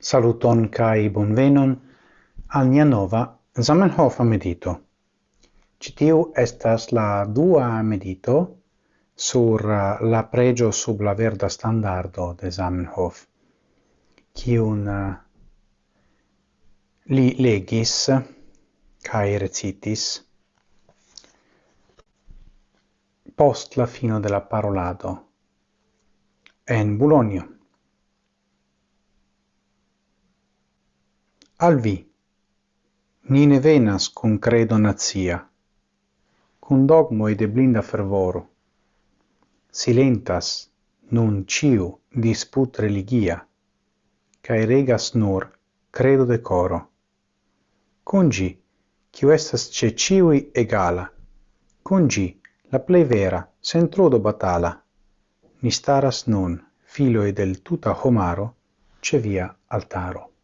Saluton kai bonvenon al nia nova Zamenhof medito. Citiu estas la dua medito sur uh, la pregio sub la verda standardo de Zamenhof, kiun uh, li legis kai recitis post la fino della parolado en Bologna. al vi. Ni ne venas con credo nazia, con dogmo e de blinda fervoro. Silentas nun ciu disput religia, cae regas nur credo de coro. Cungi, ciu estas ce ciui egala, cungi la plei vera, sen trodo batala, ni staras nun, e del tuta homaro, ce via altaro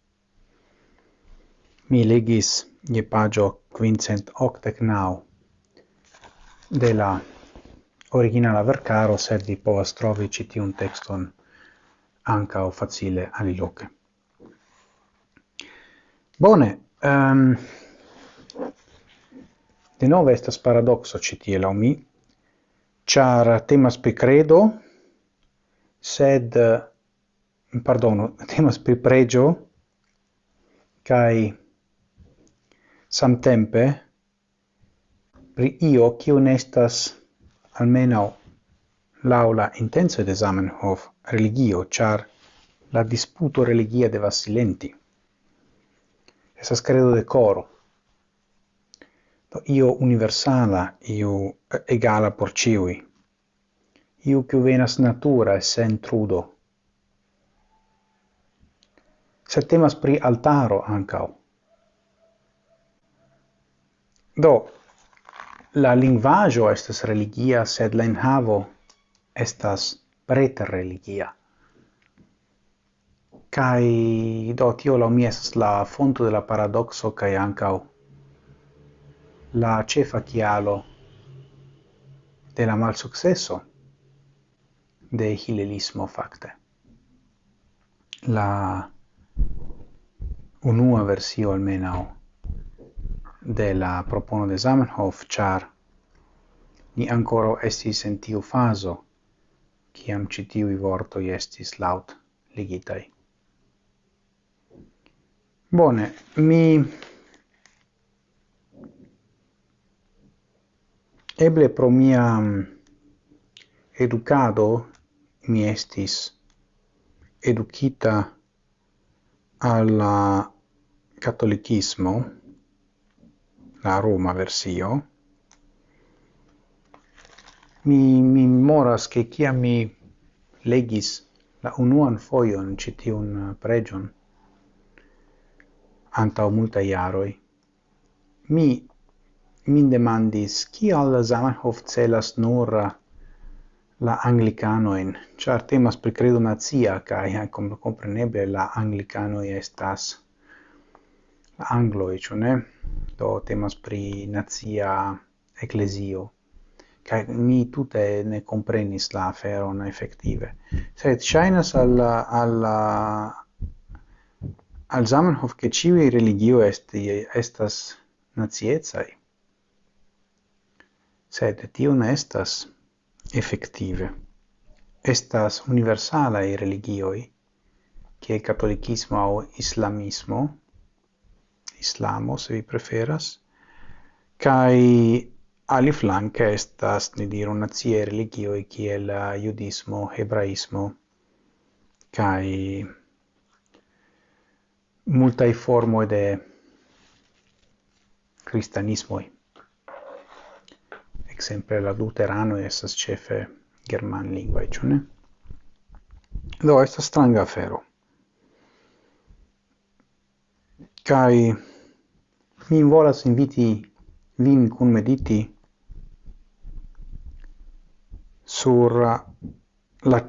mi legis je pagio quincent octec nau de la originala vercaro, sed vi povas trovi citiun texton o facile aliloque. Bone, um, de nove estas paradoxo citie lau mi, char temas pri credo, sed, eh, pardono, temas pri pregio, cae samtempe pri io kiu nestas almeno laula intenso de Zamenhof religio, char la disputo religia de silenti. Esas credo de coro. Do io universala, io eh, egala por ciui. Io che venas natura e sen trudo. Se temas pri altaro ancao, Do, la linguaggio estas religia, sed la enhavo estas preter religia. Kai do tio la mi estas la fonto de la paradoxo kai ancau la cefa chialo de la malsuccesso de hilelismo facte. La unua versio almenau de la propono de Zamenhof, char ni ancora estis in tiu faso, ciam citiui vortoi estis laut ligitai. Bone, mi eble pro mia mm, educado mi estis educita alla catolicismo la Roma versio. Mi, mi moras che chi mi legis la unuan foion citiun uh, pregion anta multa iaroi. Mi min demandis, kial Zamenhof celas nur uh, la anglicanoin, char temas per credo nazia, uh, come compreneble la anglicano estas anglo e ne? Do temas pri nazia ecclesio kai mi tutte ne comprenis la fero na effettive Sed ŝajnas al al al Zamenhof che ĉiuj religio est estas naciecaj. Sed tio ne estas effettive Estas universala i religioi che catolicismo o islamismo, Islamo, se vi preferas, kai ali flanke estas, ni diru, nazie religioi kiel eh, judismo, hebraismo, kai multa formo de cristianismo Exemple la luterano esas cefe german lingua e ne? Do, esta stranga afero. kai mi volas inviti vin kun mediti sur la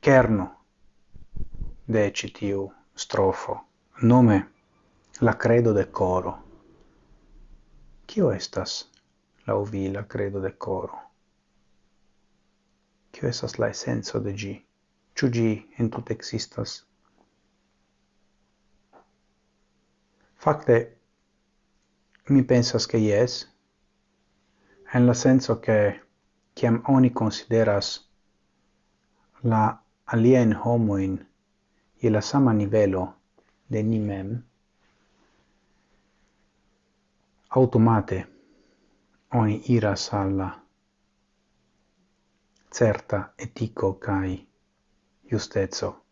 kerno de citiu strofo, nome la credo de coro. Kio estas la uvi la credo de coro? Kio estas la essenzo de gi? Ciu gi entute existas? Fakte, Mi pensas che yes, en la senso che ciam oni consideras la alien homoin e la sama nivelo de ni mem, automate oni iras alla certa etico cae justezo.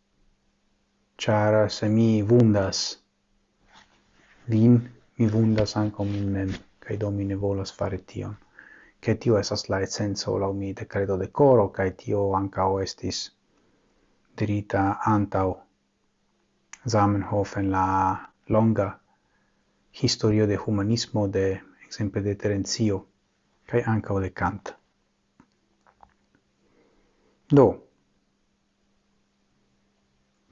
Char se mi vundas vin mi vundas anco min mem, cae do mi ne volas fare tion. Che tio esas la essenzo lau mi de credo de coro, cae tio ancao estis dirita antau Zamenhof en la longa historio de humanismo de exemple de Terenzio kai ankaŭ de Kant. Do,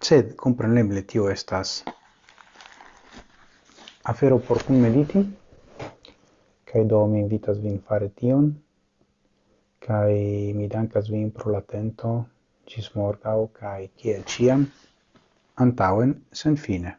sed kompreneble tio estas afero por cum mediti kaj do mi invitas vin fare tion kaj mi dankas vin pro la cis ĝis morgaŭ kaj kiel ĉiam antaŭen sen fine.